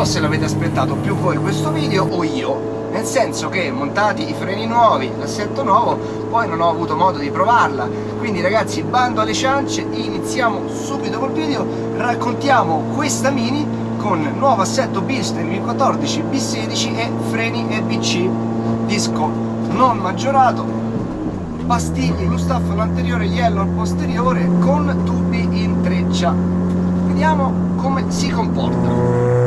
so se l'avete aspettato più voi questo video o io, nel senso che montati i freni nuovi, l'assetto nuovo, poi non ho avuto modo di provarla, quindi ragazzi bando alle ciance, iniziamo subito col video, raccontiamo questa Mini con nuovo assetto Bilstein V14, B16 e freni EBC, disco non maggiorato, pastiglie in staff anteriore, yellow al posteriore con tubi in treccia. Vediamo come si comporta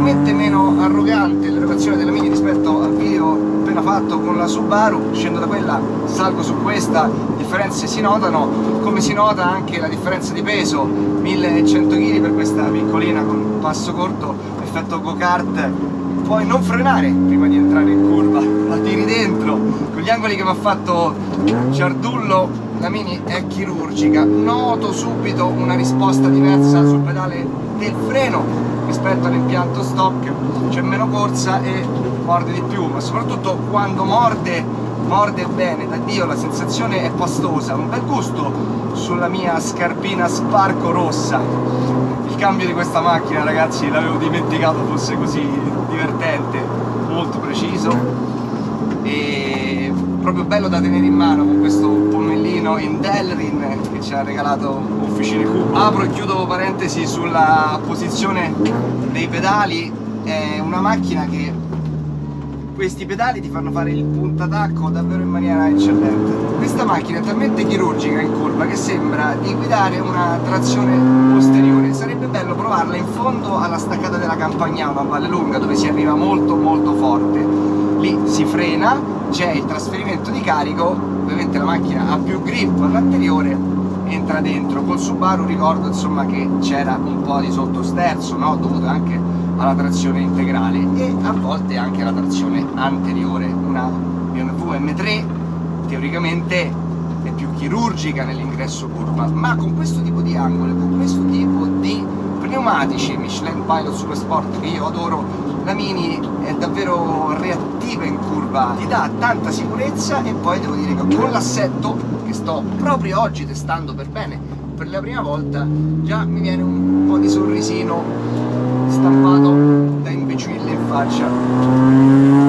leggermente meno arrogante l'erogazione della Mini rispetto al video appena fatto con la Subaru. Scendo da quella, salgo su questa differenze si notano come si nota anche la differenza di peso 1100 kg per questa piccolina con passo corto effetto go-kart. Puoi non frenare prima di entrare in curva la tiri dentro. Con gli angoli che mi ha fatto Ciardullo la Mini è chirurgica. Noto subito una risposta diversa sul pedale del freno rispetto all'impianto stock c'è meno corsa e morde di più, ma soprattutto quando morde, morde bene, da Dio la sensazione è pastosa, un bel gusto sulla mia scarpina sparco rossa. Il cambio di questa macchina ragazzi l'avevo dimenticato fosse così divertente, molto preciso. E proprio bello da tenere in mano con questo ponnellino in Delrin che ci ha regalato Officine Q. Apro e chiudo parentesi sulla posizione dei pedali, è una macchina che questi pedali ti fanno fare il puntatacco davvero in maniera eccellente. Questa macchina è talmente chirurgica in curva che sembra di guidare una trazione posteriore. Sarebbe bello provarla in fondo alla staccata della Campagnano a Valle Lunga dove si arriva molto molto forte. Lì si frena c'è il trasferimento di carico, ovviamente la macchina ha più grip all'anteriore, entra dentro. Col Subaru ricordo insomma che c'era un po' di sottosterzo, no? dovuto anche alla trazione integrale e a volte anche alla trazione anteriore. Una BMW M3 teoricamente è più chirurgica nell'ingresso curva, ma con questo tipo di angoli, con questo tipo di pneumatici Michelin Pilot Super Sport che io adoro la Mini è davvero reattiva in curva, ti dà tanta sicurezza e poi devo dire che con l'assetto che sto proprio oggi testando per bene per la prima volta già mi viene un po' di sorrisino stampato da imbecille in faccia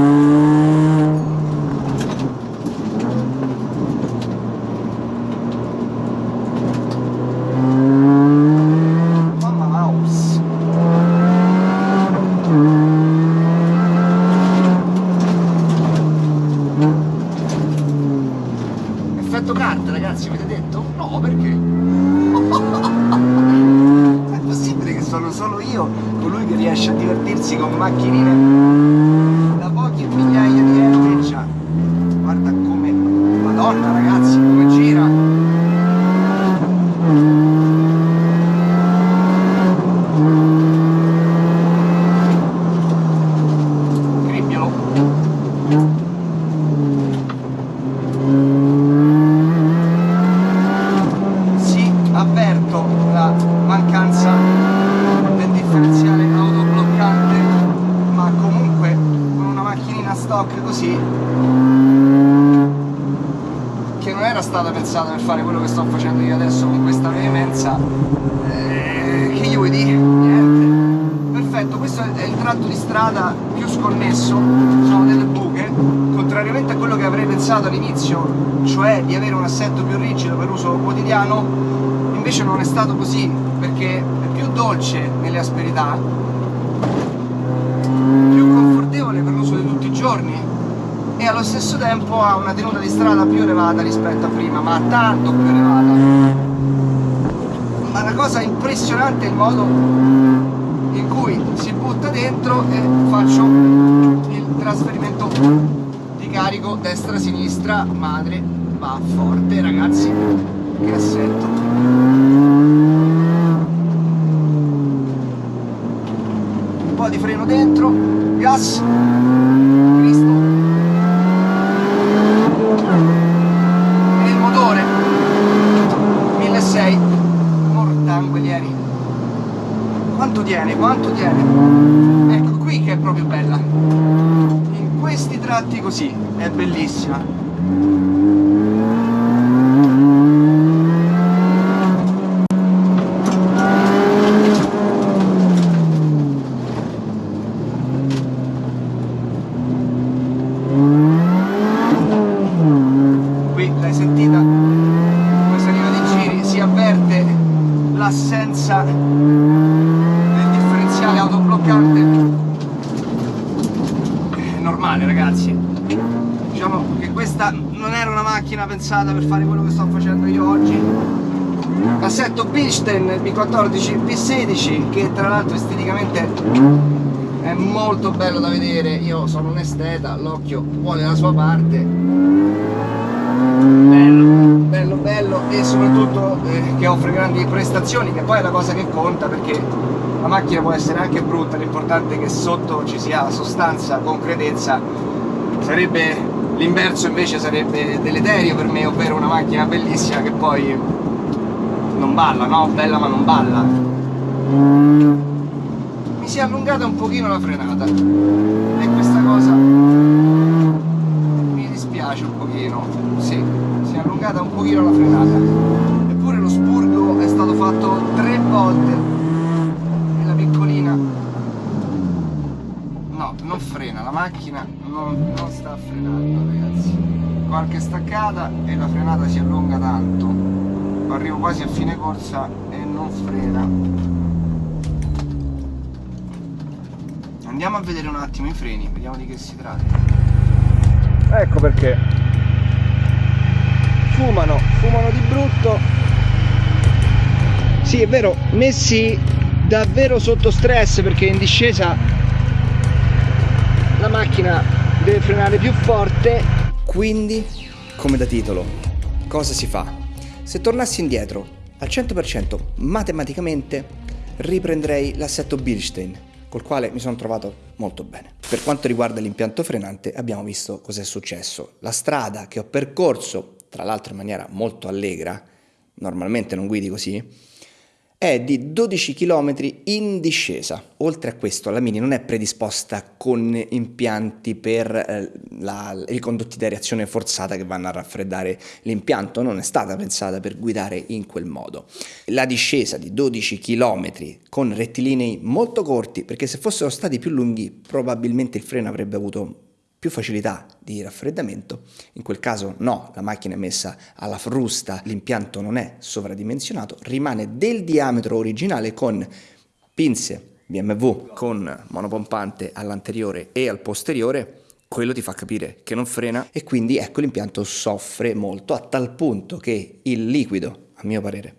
pensata per fare quello che sto facendo io adesso con questa veemenza eh, che gli vuoi dire? Niente perfetto, questo è il tratto di strada più sconnesso sono delle buche contrariamente a quello che avrei pensato all'inizio cioè di avere un assetto più rigido per uso quotidiano invece non è stato così perché è più dolce nelle asperità più confortevole per l'uso di tutti i giorni e allo stesso tempo ha una tenuta di strada più elevata rispetto a prima, ma tanto più elevata. Ma la cosa impressionante è il modo in cui si butta dentro e faccio il trasferimento di carico destra-sinistra, madre, va forte ragazzi, che assetto. Un po' di freno dentro, gas, tiene, quanto tiene? Ecco qui che è proprio bella. In questi tratti così è bellissima male ragazzi diciamo che questa non era una macchina pensata per fare quello che sto facendo io oggi. Assetto Bilstein B14 P16 che tra l'altro esteticamente è molto bello da vedere. Io sono un esteta l'occhio vuole la sua parte. Bello. Bello bello. E soprattutto eh, che offre grandi prestazioni che poi è la cosa che conta perché la macchina può essere anche brutta l'importante è che sotto ci sia sostanza concretezza. Sarebbe l'inverso invece sarebbe deleterio per me ovvero una macchina bellissima che poi non balla no? bella ma non balla. Si è allungata un pochino la frenata. E questa cosa mi dispiace un pochino. Sì, si è allungata un pochino la frenata. Eppure lo spurgo è stato fatto tre volte. E la piccolina no, non frena, la macchina non, non sta frenando ragazzi qualche staccata e la frenata si allunga tanto arrivo quasi a fine corsa e non frena Andiamo a vedere un attimo i freni, vediamo di che si tratta. Ecco perché. Fumano, fumano di brutto. Sì, è vero, messi davvero sotto stress perché in discesa la macchina deve frenare più forte. Quindi, come da titolo, cosa si fa? Se tornassi indietro al 100% matematicamente riprenderei l'assetto Bilstein col quale mi sono trovato molto bene. Per quanto riguarda l'impianto frenante abbiamo visto cos'è successo. La strada che ho percorso, tra l'altro in maniera molto allegra, normalmente non guidi così, è di 12 km in discesa. Oltre a questo la Mini non è predisposta con impianti per eh, la, i condotti di areazione forzata che vanno a raffreddare l'impianto, non è stata pensata per guidare in quel modo. La discesa di 12 km con rettilinei molto corti, perché se fossero stati più lunghi probabilmente il freno avrebbe avuto più facilità di raffreddamento, in quel caso no, la macchina è messa alla frusta, l'impianto non è sovradimensionato, rimane del diametro originale con pinze BMW con monopompante all'anteriore e al posteriore, quello ti fa capire che non frena e quindi ecco l'impianto soffre molto a tal punto che il liquido, a mio parere,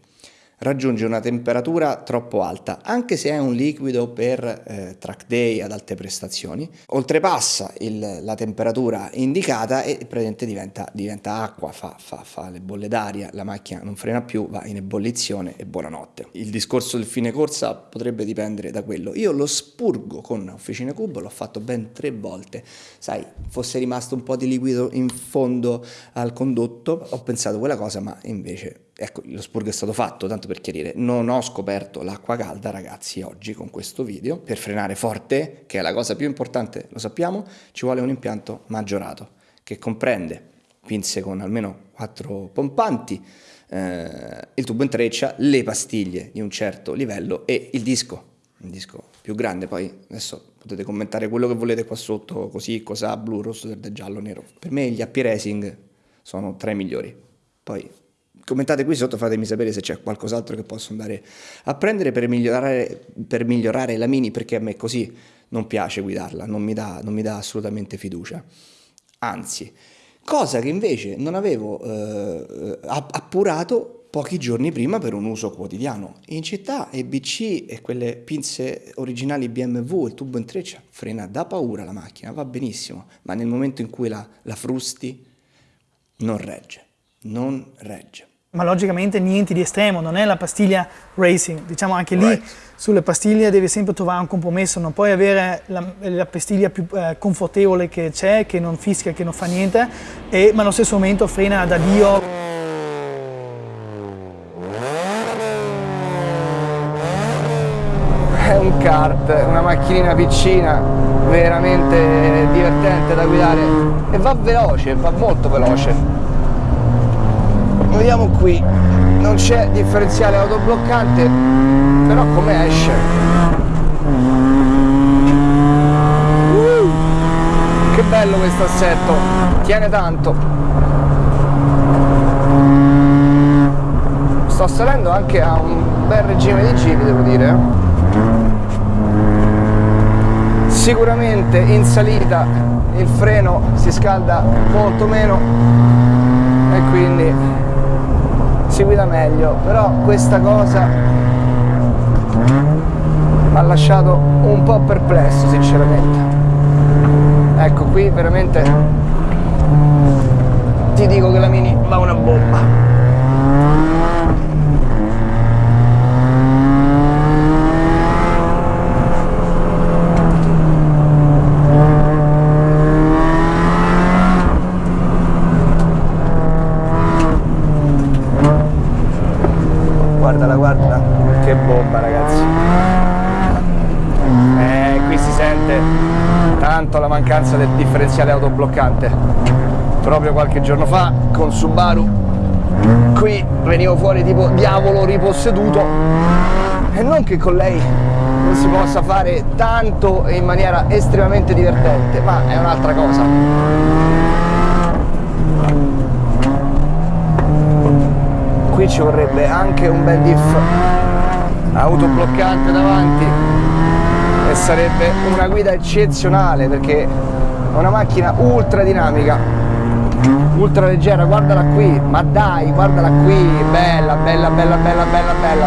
raggiunge una temperatura troppo alta, anche se è un liquido per eh, track day ad alte prestazioni, oltrepassa il, la temperatura indicata e praticamente diventa, diventa acqua, fa, fa, fa, le bolle d'aria, la macchina non frena più, va in ebollizione e buonanotte. Il discorso del fine corsa potrebbe dipendere da quello. Io lo spurgo con Officina Cubo, l'ho fatto ben tre volte, sai, fosse rimasto un po' di liquido in fondo al condotto, ho pensato quella cosa, ma invece ecco, lo spurgo è stato fatto, tanto per chiarire, non ho scoperto l'acqua calda ragazzi oggi con questo video, per frenare forte, che è la cosa più importante, lo sappiamo, ci vuole un impianto maggiorato, che comprende pinze con almeno 4 pompanti, eh, il tubo in treccia, le pastiglie di un certo livello e il disco, un disco più grande, poi adesso potete commentare quello che volete qua sotto, così, cosa, blu, rosso, verde, giallo, nero. Per me gli AP Racing sono tra i migliori, poi commentate qui sotto, fatemi sapere se c'è qualcos'altro che posso andare a prendere per migliorare, per migliorare, la Mini, perché a me così non piace guidarla, non mi dà, non mi dà assolutamente fiducia. Anzi, cosa che invece non avevo eh, appurato pochi giorni prima per un uso quotidiano. In città EBC e quelle pinze originali BMW, il tubo in treccia, frena da paura la macchina, va benissimo, ma nel momento in cui la, la frusti non regge, non regge. Ma logicamente niente di estremo, non è la pastiglia racing, diciamo anche lì right. sulle pastiglie devi sempre trovare un compromesso, non puoi avere la, la pastiglia più eh, confortevole che c'è, che non fischia, che non fa niente, e, ma allo stesso momento frena da Dio. È un kart, una macchinina piccina, veramente divertente da guidare e va veloce, va molto veloce vediamo qui. Non c'è differenziale autobloccante però come esce? Uh, che bello questo assetto tiene tanto. Sto salendo anche a un bel regime di giri devo dire sicuramente in salita il freno si scalda molto meno e quindi si guida meglio però questa cosa mi ha lasciato un po' perplesso sinceramente. Ecco qui veramente ti dico che la Mini va una bomba guardala guarda che bomba ragazzi. Eh, qui si sente tanto la mancanza del differenziale autobloccante. Proprio qualche giorno fa con Subaru qui venivo fuori tipo diavolo riposseduto. E non che con lei non si possa fare tanto e in maniera estremamente divertente ma è un'altra cosa. Qui ci vorrebbe anche un bel diff autobloccante davanti e sarebbe una guida eccezionale perché è una macchina ultra dinamica ultra leggera guardala qui ma dai guardala qui bella bella bella bella bella bella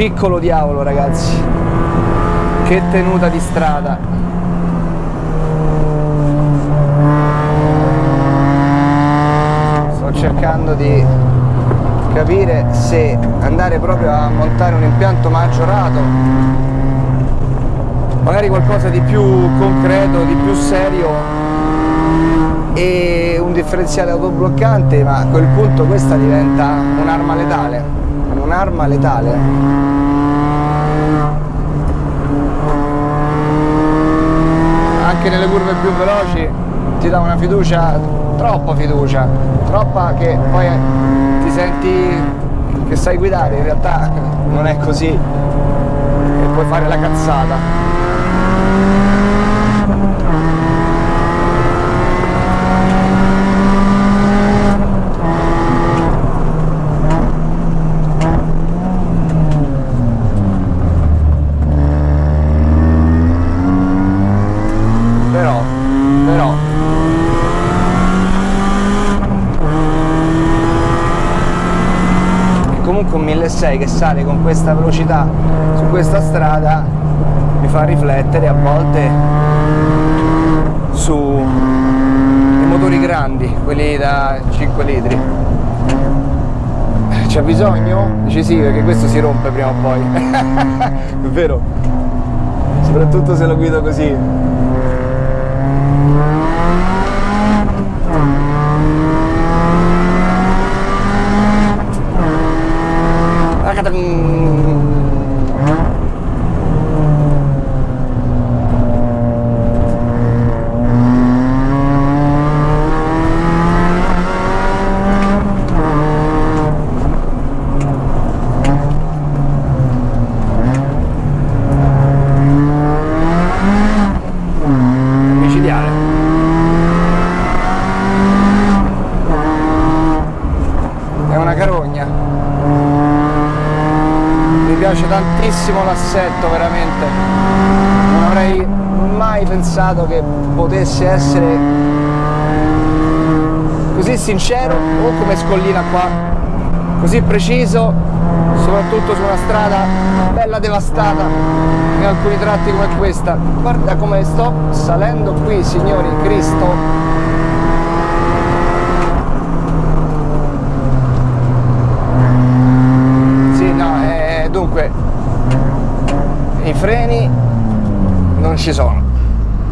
piccolo diavolo ragazzi. Che tenuta di strada. Sto cercando di capire se andare proprio a montare un impianto maggiorato. Magari qualcosa di più concreto, di più serio. E un differenziale autobloccante ma a quel punto questa diventa un'arma letale un'arma letale? Anche nelle curve più veloci ti dà una fiducia troppa fiducia troppa che poi ti senti che sai guidare in realtà non è così e puoi fare la cazzata 126 che sale con questa velocità su questa strada mi fa riflettere a volte sui motori grandi, quelli da 5 litri. C'è bisogno? dice sì, perché questo si rompe prima o poi. È vero? Soprattutto se lo guido così. Piace l'assetto veramente. Non avrei mai pensato che potesse essere così sincero o come scollina qua. Così preciso soprattutto su una strada bella devastata in alcuni tratti come questa. Guarda come sto salendo qui signori Cristo dunque i freni non ci sono.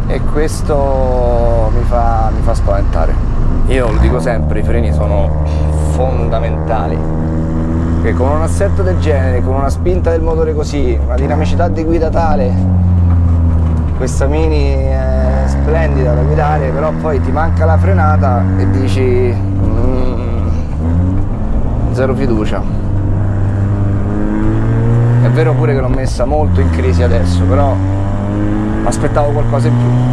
E questo mi fa, mi fa spaventare. Io lo dico sempre i freni sono fondamentali. Che con un assetto del genere con una spinta del motore così una dinamicità di guida tale questa mini è splendida da guidare però poi ti manca la frenata e dici mm, zero fiducia. È vero pure che l'ho messa molto in crisi adesso, però aspettavo qualcosa in più.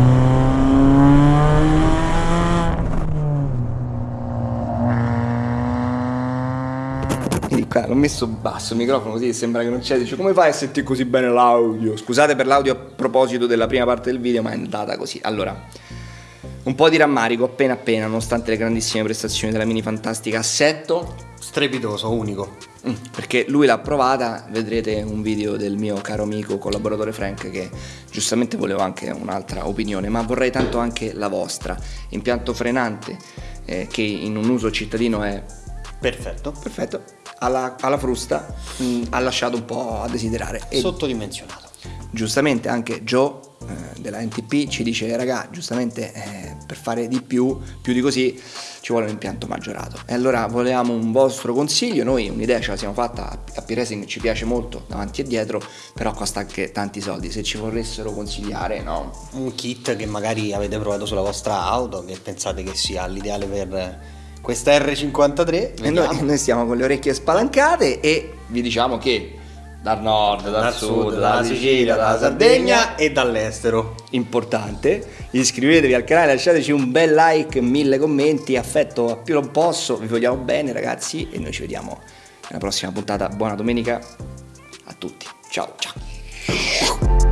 l'ho messo basso il microfono così sembra che non c'è, dice come fai a sentire così bene l'audio? Scusate per l'audio a proposito della prima parte del video ma è andata così. Allora, un po' di rammarico appena appena, nonostante le grandissime prestazioni della Mini Fantastica Assetto. Strepitoso, unico. Mm, perché lui l'ha provata, vedrete un video del mio caro amico collaboratore Frank che giustamente volevo anche un'altra opinione, ma vorrei tanto anche la vostra. Impianto frenante eh, che in un uso cittadino è perfetto. Perfetto. Alla, alla frusta mh, mm, ha lasciato un po' a desiderare. E Sottodimensionato. Giustamente anche Joe eh, della NTP ci dice raga giustamente eh, per fare di più più di così ci vuole un impianto maggiorato. E allora volevamo un vostro consiglio. Noi un'idea ce la siamo fatta a P-Racing ci piace molto davanti e dietro però costa anche tanti soldi. Se ci vorressero consigliare no? Un kit che magari avete provato sulla vostra auto che pensate che sia l'ideale per questa R53 e noi, noi stiamo con le orecchie spalancate e vi diciamo che dal nord, dal, dal sud, sud, dalla Sicilia, dalla Sardegna e dall'estero. Importante, iscrivetevi al canale, lasciateci un bel like, mille commenti, affetto a più non posso, vi vogliamo bene ragazzi e noi ci vediamo nella prossima puntata. Buona domenica a tutti, ciao ciao.